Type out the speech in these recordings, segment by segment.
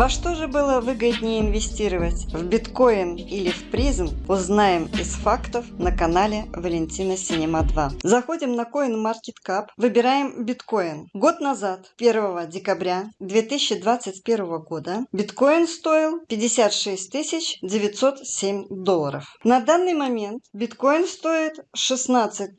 Во что же было выгоднее инвестировать? В биткоин или в призм? Узнаем из фактов на канале Валентина Синема 2. Заходим на CoinMarketCap, выбираем биткоин. Год назад, 1 декабря 2021 года, биткоин стоил 56 907 долларов. На данный момент биткоин стоит 16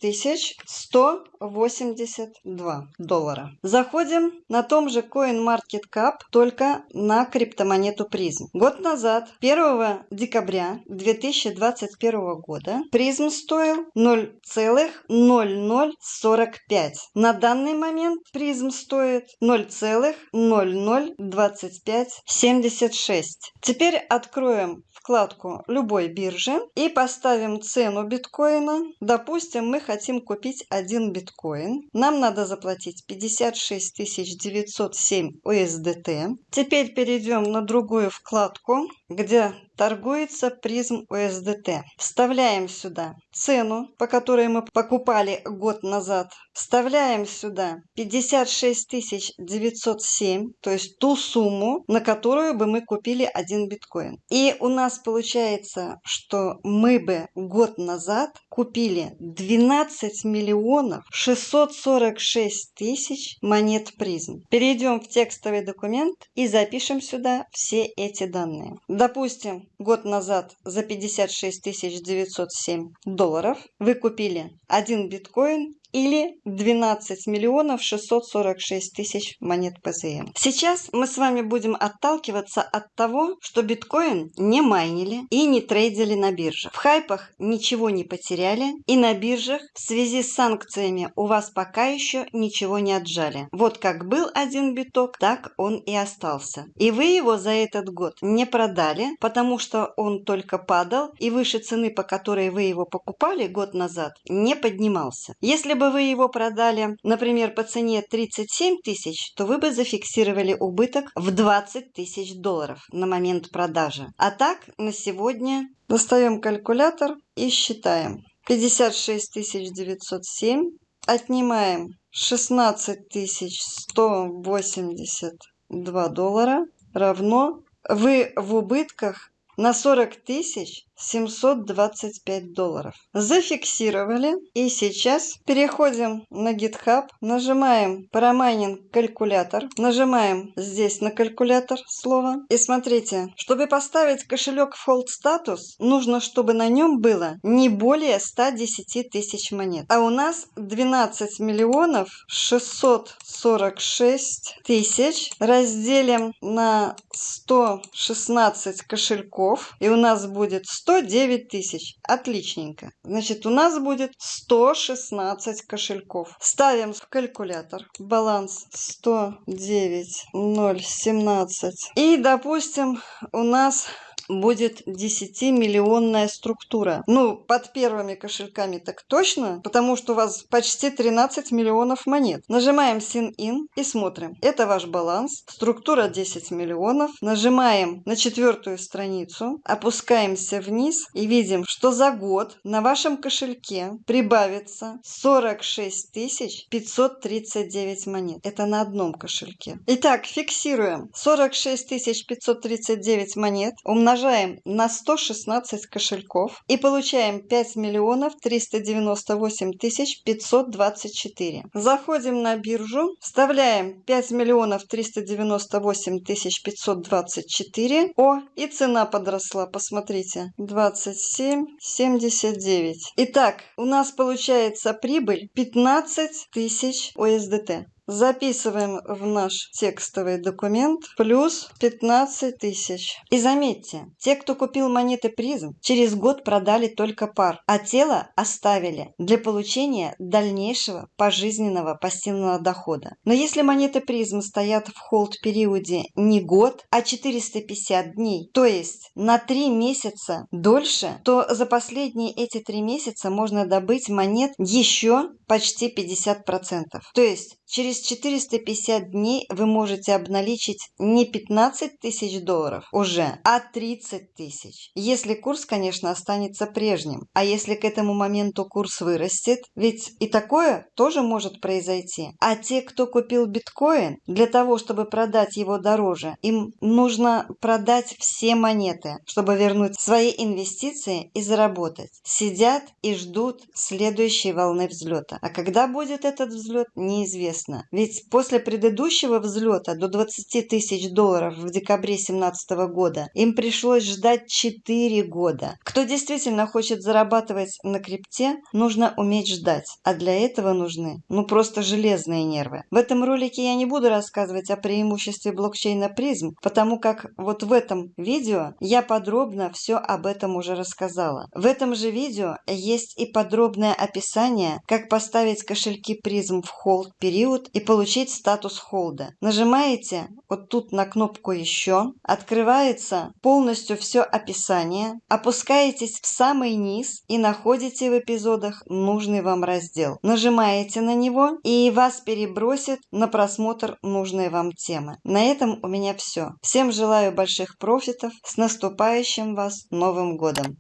182 доллара. Заходим на том же CoinMarketCap, только на криптомонету призм. Год назад, 1 декабря 2021 года, призм стоил 0,0045. На данный момент призм стоит 0,002576. Теперь откроем вкладку любой биржи и поставим цену биткоина. Допустим, мы хотим купить один биткоин. Нам надо заплатить 56 907 USDT. Теперь перейдем на другую вкладку, где торгуется призм USDT. Вставляем сюда цену, по которой мы покупали год назад. Вставляем сюда 56 907, то есть ту сумму, на которую бы мы купили один биткоин. И у нас получается, что мы бы год назад купили 12 миллионов 646 тысяч монет призм. Перейдем в текстовый документ и запишем сюда все эти данные. Допустим, год назад за 56 907 долларов вы купили один биткоин или 12 миллионов 646 тысяч монет ПЗМ. Сейчас мы с вами будем отталкиваться от того, что биткоин не майнили и не трейдили на биржах. В хайпах ничего не потеряли и на биржах в связи с санкциями у вас пока еще ничего не отжали. Вот как был один биток, так он и остался. И вы его за этот год не продали, потому что он только падал и выше цены, по которой вы его покупали год назад, не поднимался. Если бы вы его продали, например, по цене 37 тысяч, то вы бы зафиксировали убыток в 20 тысяч долларов на момент продажи. А так, на сегодня достаем калькулятор и считаем. 56 907 отнимаем 16 182 доллара равно вы в убытках на 40 тысяч 725 долларов. Зафиксировали. И сейчас переходим на GitHub, нажимаем Paramaining калькулятор, нажимаем здесь на калькулятор слово. И смотрите, чтобы поставить кошелек в Hold статус, нужно, чтобы на нем было не более 110 тысяч монет. А у нас 12 миллионов 646 тысяч разделим на 116 кошельков. И у нас будет 100 109 тысяч. Отличненько. Значит, у нас будет 116 кошельков. Ставим в калькулятор. Баланс 109 017. И, допустим, у нас будет 10-миллионная структура. Ну, под первыми кошельками так точно, потому что у вас почти 13 миллионов монет. Нажимаем Sign In и смотрим. Это ваш баланс. Структура 10 миллионов. Нажимаем на четвертую страницу, опускаемся вниз и видим, что за год на вашем кошельке прибавится 46 539 монет. Это на одном кошельке. Итак, фиксируем. 46 539 монет умножаем умножаем на 116 кошельков и получаем 5 миллионов 398 тысяч 524. Заходим на биржу, вставляем 5 миллионов 398 тысяч 524. О, и цена подросла, посмотрите, 27,79. Итак, у нас получается прибыль 15 тысяч USDT. Записываем в наш текстовый документ плюс 15 тысяч. И заметьте, те, кто купил монеты призм, через год продали только пар, а тело оставили для получения дальнейшего пожизненного пассивного дохода. Но если монеты призм стоят в холд периоде не год, а 450 дней, то есть на 3 месяца дольше, то за последние эти 3 месяца можно добыть монет еще почти 50%. То есть через 450 дней вы можете обналичить не 15 тысяч долларов уже, а 30 тысяч. Если курс, конечно, останется прежним. А если к этому моменту курс вырастет, ведь и такое тоже может произойти. А те, кто купил биткоин, для того, чтобы продать его дороже, им нужно продать все монеты, чтобы вернуть свои инвестиции и заработать. Сидят и ждут следующей волны взлета. А когда будет этот взлет, неизвестно. Ведь после предыдущего взлета до 20 тысяч долларов в декабре 2017 года им пришлось ждать 4 года. Кто действительно хочет зарабатывать на крипте, нужно уметь ждать. А для этого нужны, ну просто железные нервы. В этом ролике я не буду рассказывать о преимуществе блокчейна призм, потому как вот в этом видео я подробно все об этом уже рассказала. В этом же видео есть и подробное описание, как поставить кошельки призм в холд период и получить статус холда. Нажимаете вот тут на кнопку еще, открывается полностью все описание, опускаетесь в самый низ и находите в эпизодах нужный вам раздел. Нажимаете на него и вас перебросит на просмотр нужной вам темы. На этом у меня все. Всем желаю больших профитов. С наступающим вас Новым годом!